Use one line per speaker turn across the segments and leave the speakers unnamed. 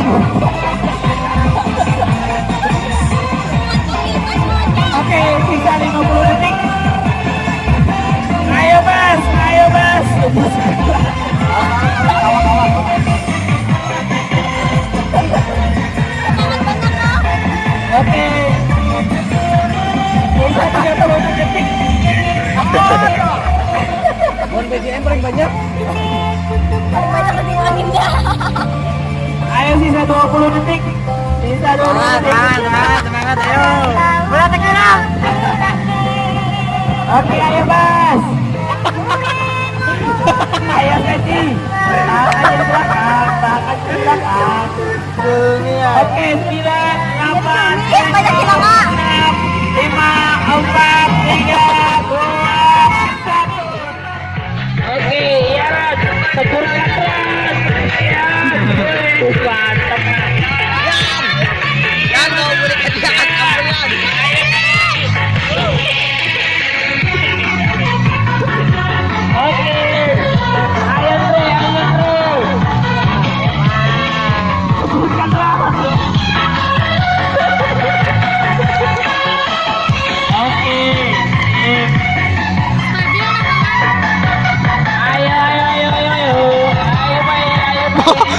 Oke, Sisa 30 detik. Bon BGM paling banyak.
Banyak.
Ayo sisa 20 detik. Sisa 20 detik.
semangat, semangat, ayo.
Bola tekan.
Oke, ayo Bas. ayo Keci. Tangan di belakang, tangan di belakang. Oke,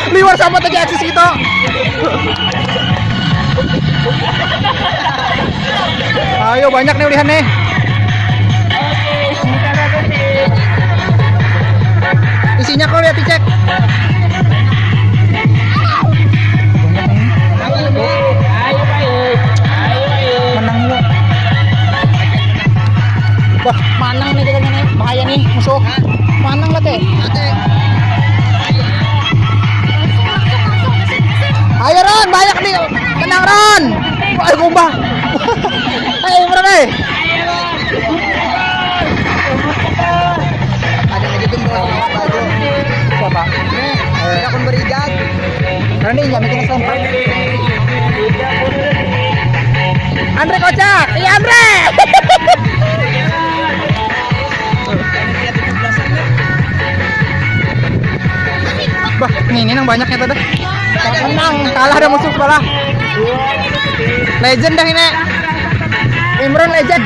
Liwar sama tadi akses kita. Ayo banyak nih ulihan nih. Isinya kau lihat dicek. Wah, manang nih kita nih. Bahaya nih musuh. Manang lah teh. Ayo Andre kocak. Iya Andre. Bah, nih ini yang banyaknya dah. Menang, kalah ada musuh sebelah. Legend dah ini. Imron legend.